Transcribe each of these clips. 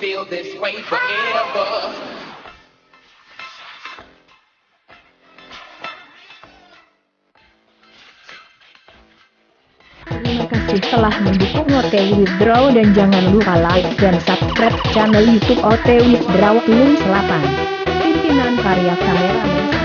feel this way forever. Kasih telah mendukung OT Withdraw dan jangan lupa like dan subscribe channel YouTube OT Withdraw Tulung Selatan. Pimpinan karya kameramen.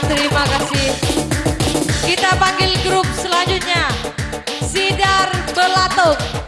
Terima kasih. Kita panggil grup selanjutnya. Sidar Belatuk.